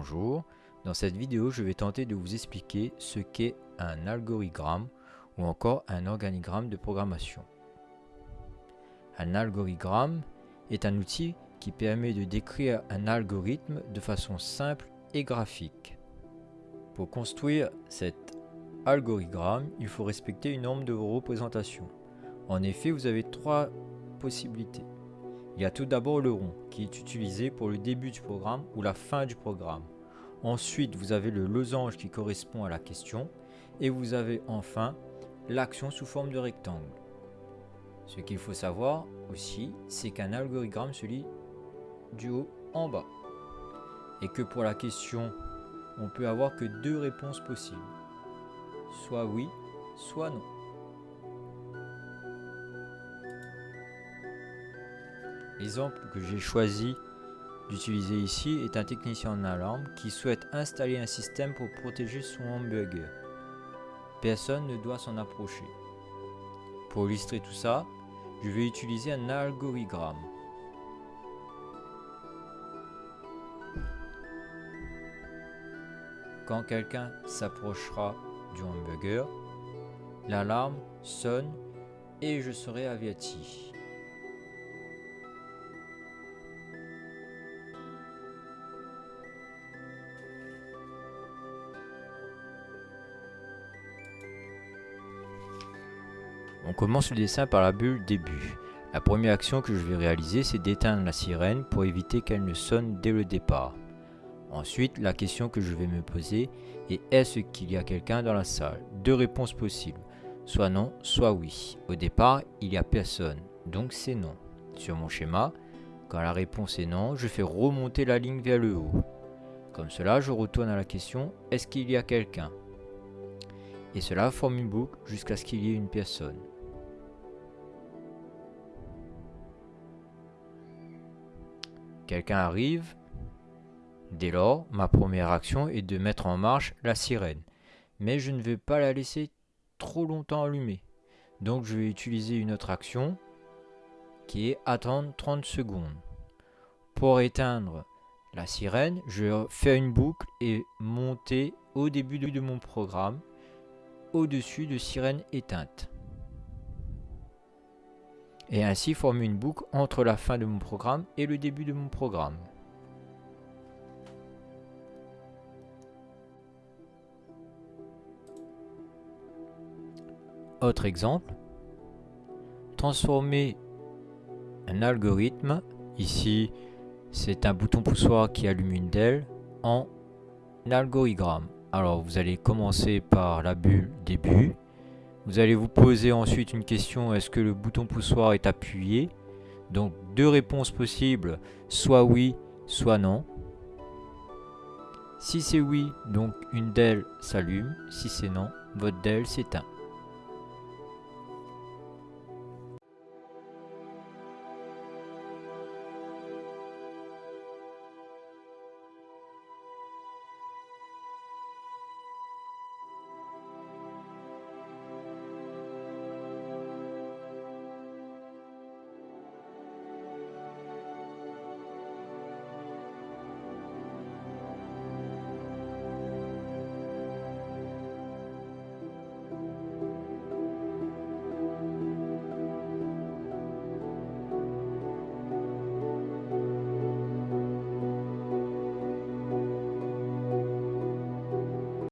Bonjour, dans cette vidéo je vais tenter de vous expliquer ce qu'est un algorithme ou encore un organigramme de programmation. Un algorithme est un outil qui permet de décrire un algorithme de façon simple et graphique. Pour construire cet algorithme, il faut respecter une norme de représentation. En effet, vous avez trois possibilités. Il y a tout d'abord le rond qui est utilisé pour le début du programme ou la fin du programme. Ensuite, vous avez le losange qui correspond à la question. Et vous avez enfin l'action sous forme de rectangle. Ce qu'il faut savoir aussi, c'est qu'un algorithme se lit du haut en bas. Et que pour la question, on peut avoir que deux réponses possibles. Soit oui, soit non. L'exemple que j'ai choisi d'utiliser ici est un technicien en alarme qui souhaite installer un système pour protéger son hamburger. Personne ne doit s'en approcher. Pour illustrer tout ça, je vais utiliser un algorithme. Quand quelqu'un s'approchera du hamburger, l'alarme sonne et je serai averti. On commence le dessin par la bulle début. La première action que je vais réaliser, c'est d'éteindre la sirène pour éviter qu'elle ne sonne dès le départ. Ensuite, la question que je vais me poser est est-ce qu'il y a quelqu'un dans la salle? Deux réponses possibles, soit non, soit oui. Au départ, il n'y a personne, donc c'est non. Sur mon schéma, quand la réponse est non, je fais remonter la ligne vers le haut. Comme cela, je retourne à la question est-ce qu'il y a quelqu'un? Et cela forme une boucle jusqu'à ce qu'il y ait une personne. Quelqu'un arrive. Dès lors, ma première action est de mettre en marche la sirène. Mais je ne vais pas la laisser trop longtemps allumée. Donc je vais utiliser une autre action qui est attendre 30 secondes. Pour éteindre la sirène, je faire une boucle et monter au début de mon programme au-dessus de sirène éteinte et ainsi former une boucle entre la fin de mon programme et le début de mon programme. Autre exemple, transformer un algorithme, ici c'est un bouton poussoir qui allume une DEL, en algorithme. Alors vous allez commencer par la bulle début, vous allez vous poser ensuite une question, est-ce que le bouton poussoir est appuyé? Donc deux réponses possibles, soit oui, soit non. Si c'est oui, donc une DEL s'allume. Si c'est non, votre DEL s'éteint.